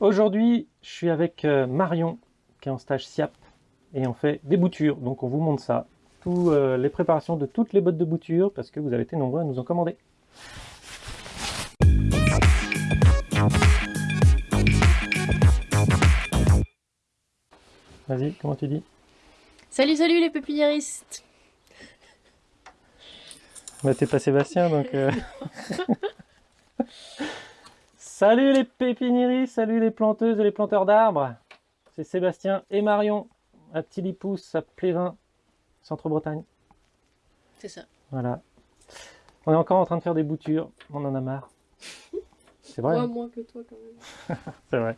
Aujourd'hui, je suis avec euh, Marion, qui est en stage SIAP, et on fait des boutures. Donc on vous montre ça, toutes les préparations de toutes les bottes de bouture, parce que vous avez été nombreux à nous en commander. Vas-y, comment tu dis? Salut, salut les pépiniéristes Bah t'es pas Sébastien, donc... euh. salut les pépiniéristes, salut les planteuses et les planteurs d'arbres C'est Sébastien et Marion, à Tilipousse, à Plévin, Centre-Bretagne. C'est ça. Voilà. On est encore en train de faire des boutures, on en a marre. C'est vrai, Moi, hein moins que toi quand même. c'est vrai.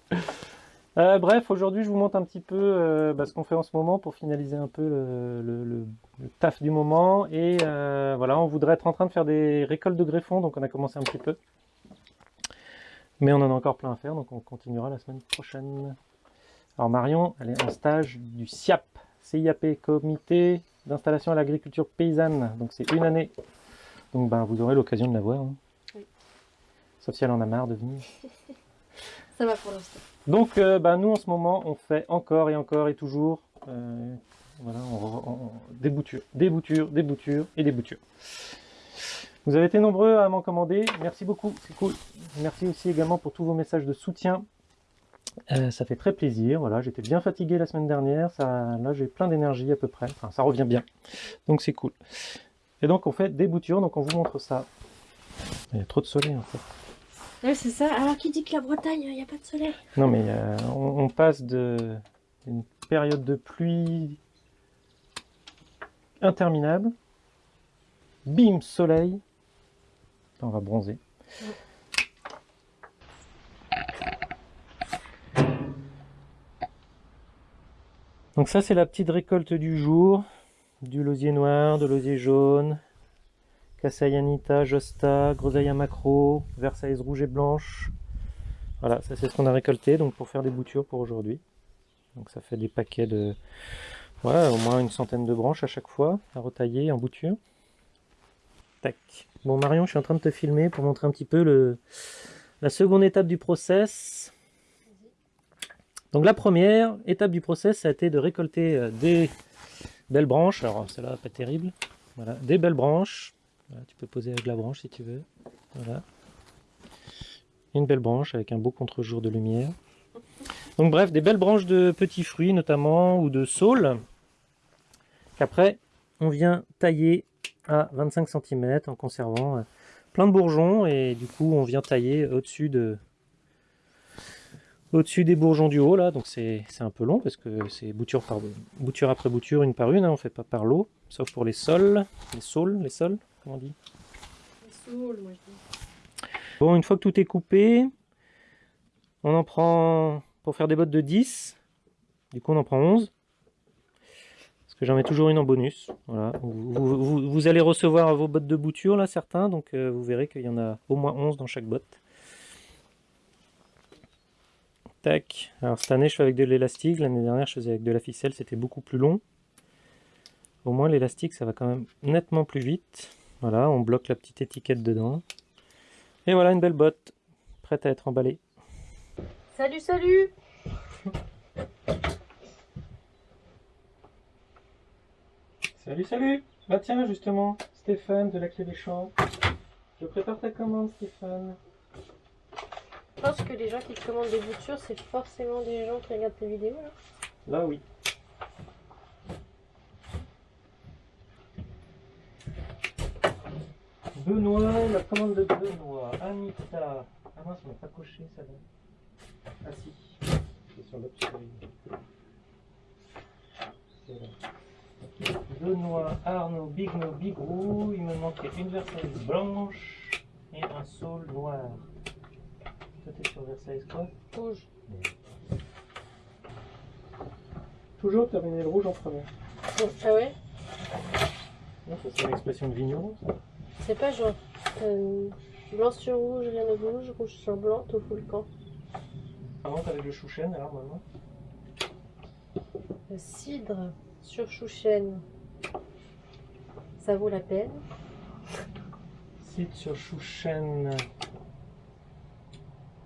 Euh, bref, aujourd'hui je vous montre un petit peu euh, bah, ce qu'on fait en ce moment pour finaliser un peu le, le- le- le taf du moment. Et euh, voilà, on voudrait être en train de faire des récoltes de greffons, donc on a commencé un petit peu. Mais on en a encore plein à faire, donc on continuera la semaine prochaine. Alors Marion, elle est en stage du CIAP, CIAP, Comité d'installation à l'agriculture paysanne. Donc c'est une année. Donc ben, vous aurez l'occasion de la voir. hein. Oui. Sauf si elle en a marre de venir. Ça va pour l'instant. Donc, euh, bah, nous, en ce moment, on fait encore et encore et toujours euh, voilà, on- on- des boutures, des boutures, des boutures et des boutures. Vous avez été nombreux à m'en commander. Merci beaucoup, c'est cool. Merci aussi également pour tous vos messages de soutien. Euh, ça fait très plaisir. Voilà, j'étais bien fatigué la semaine dernière. Ça, là, j'ai plein d'énergie à peu près. Enfin, ça revient bien. Donc, c'est cool. Et donc, on fait des boutures. Donc, on vous montre ça. Il y a trop de soleil en fait. Ouais, c'est ça. Alors qui dit que la Bretagne, il n'y a pas de soleil? Non, mais euh, on, on passe de une période de pluie interminable. Bim, soleil. On va bronzer. Donc ça, c'est la petite récolte du jour. Du losier noir, de losier jaune, Cassaï Anita, Josta, Groseille macro, Versailles rouge et blanche, voilà, ça c'est ce qu'on a récolté donc pour faire des boutures pour aujourd'hui. Donc ça fait des paquets de ouais, au moins une centaine de branches à chaque fois à retailler en bouture. Tac. Bon Marion, je suis en train de te filmer pour montrer un petit peu la seconde étape du process. Donc la première étape du process ça a été de récolter euh, des belles branches. Alors celle-là pas terrible. Voilà, des belles branches. Tu peux poser avec la branche si tu veux. Voilà une belle branche avec un beau contre-jour de lumière. Donc bref, des belles branches de petits fruits notamment ou de saules qu'après on vient tailler à 25 cm en conservant euh, plein de bourgeons et du coup on vient tailler au-dessus de au-dessus des bourgeons du haut là donc c'est un peu long parce que c'est bouture par bouture après bouture une par une hein, on fait pas par lot sauf pour les sols les saules les sols comment on dit? Les saules, moi je dis. Bon, une fois que tout est coupé, on en prend pour faire des bottes de 10. Du coup, on en prend 11. Que j'en mets toujours une en bonus. Voilà. Vous, vous- vous- vous allez recevoir vos bottes de bouture, là, certains. Donc, euh, vous verrez qu'il y en a au moins 11 dans chaque botte. Tac. Alors, cette année, je fais avec de l'élastique. L'année dernière, je faisais avec de la ficelle. C'était beaucoup plus long. Au moins, l'élastique, ça va quand même nettement plus vite. Voilà, on bloque la petite étiquette dedans. Et voilà une belle botte, prête à être emballée. Salut, salut Salut, salut Bah tiens, justement, Stéphane de la Clé des Champs. Je prépare ta commande, Stéphane. Je pense que les gens qui commandent des boutures, c'est forcément des gens qui regardent tes vidéos. Là. Là, oui. Benoît, la commande de Benoît. Anita. Ah mince, on n'a pas coché ça là. Ah si. C'est sur l'autre. C'est là. Benoît, Arnaud, Big No, Big Roux. Il me manquait une Versailles blanche et un saule noir. Toi, t'es sur Versailles quoi? Rouge. Toujours terminer le rouge en premier. Ah ouais? Non, ça c'est une expression de vigneron, ça. C'est pas genre euh, blanc sur rouge, rien de rouge, rouge sur blanc, tout fout le camp. Avant, avec le chouchen, alors maintenant? Le cidre sur chouchen, ça vaut la peine. Site sur chouchen.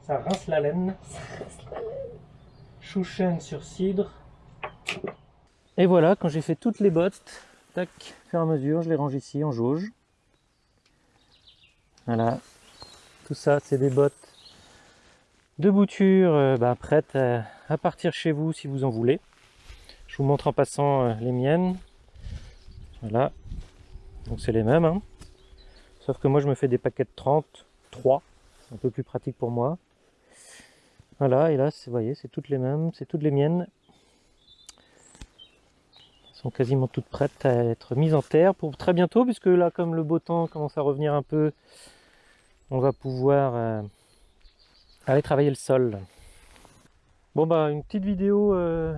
Ça rince la laine. Ça reste la laine. Chouchen sur cidre. Et voilà, quand j'ai fait toutes les bottes, tac, fur et à mesure, je les range ici en jauge. Voilà. Tout ça, c'est des bottes de bouture euh, bah, prêtes à, à partir chez vous si vous en voulez. Je vous montre en passant euh, les miennes. Voilà. Donc c'est les mêmes. hein. Sauf que moi je me fais des paquets de 30, 3. C'est un peu plus pratique pour moi. Voilà, et là, vous voyez, c'est toutes les mêmes, c'est toutes les miennes. Elles sont quasiment toutes prêtes à être mises en terre pour très bientôt, puisque là, comme le beau temps commence à revenir un peu, on va pouvoir euh, aller travailler le sol. Bon bah, une petite vidéo euh,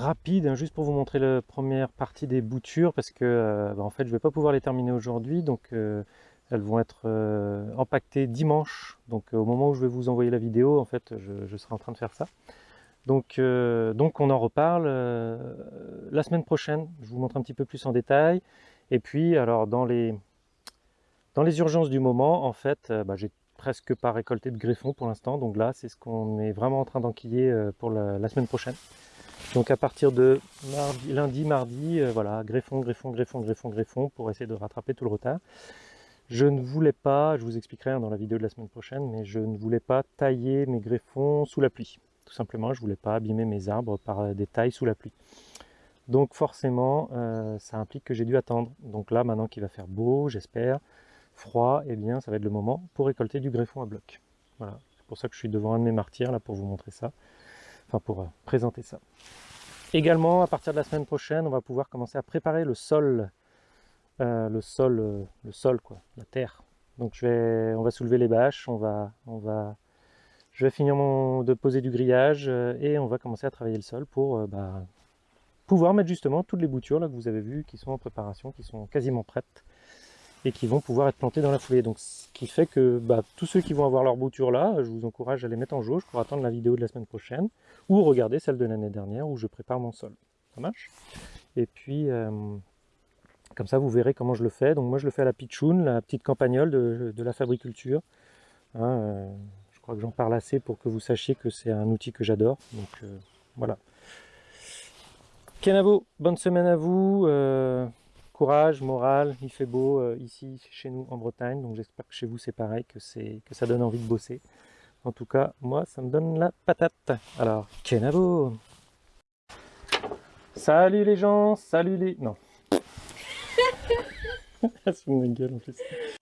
rapide, hein, juste pour vous montrer la première partie des boutures, parce que euh, bah, en fait, je vais pas pouvoir les terminer aujourd'hui, donc euh, elles vont être euh, dimanche. Donc euh, au moment où je vais vous envoyer la vidéo, en fait, je, serai en train de faire ça. Donc, donc on en reparle la semaine prochaine. Je vous montre un petit peu plus en détail. Et puis, alors dans les, dans les urgences du moment, en fait, bah, j'ai presque pas récolté de greffons pour l'instant. Donc là, c'est ce qu'on est vraiment en train d'enquiller pour la semaine prochaine. Donc à partir de lundi, mardi, euh, voilà, greffon, greffon, greffon, greffon, greffon, pour essayer de rattraper tout le retard. Je ne voulais pas, je vous expliquerai hein, dans la vidéo de la semaine prochaine, mais je ne voulais pas tailler mes greffons sous la pluie. Tout simplement, je voulais pas abîmer mes arbres par euh, des tailles sous la pluie. Donc forcément, euh, ça implique que j'ai dû attendre. Donc là, maintenant qu'il va faire beau, j'espère, froid, eh bien, ça va être le moment pour récolter du greffon à bloc. Voilà, c'est pour ça que je suis devant un de mes martyrs, là, pour vous montrer ça. Enfin, pour euh, présenter ça. Également, à partir de la semaine prochaine, on va pouvoir commencer à préparer le sol. Euh, le sol, euh, le sol, quoi, la terre. Donc je vais, on va soulever les bâches, on va, on va, je vais finir mon, de poser du grillage et on va commencer à travailler le sol pour bah, pouvoir mettre justement toutes les boutures là que vous avez vues qui sont en préparation, qui sont quasiment prêtes et qui vont pouvoir être plantées dans la foulée. Donc ce qui fait que bah, tous ceux qui vont avoir leur bouture là, je vous encourage à les mettre en jauge pour attendre la vidéo de la semaine prochaine ou regarder celle de l'année dernière où je prépare mon sol. Ça marche? Et puis euh, comme ça, vous verrez comment je le fais. Donc moi, je le fais à la pitchoun, la petite campagnole de, de la fabriculture. Hein, euh, je crois que j'en parle assez pour que vous sachiez que c'est un outil que j'adore. Donc euh, voilà. Kenavo, bonne semaine à vous. Courage, morale, il fait beau euh, ici chez nous en Bretagne. Donc j'espère que chez vous c'est pareil, que, que ça donne envie de bosser. En tout cas, moi, ça me donne la patate. Alors, Kenavo Salut les gens, salut les... Non. Plus.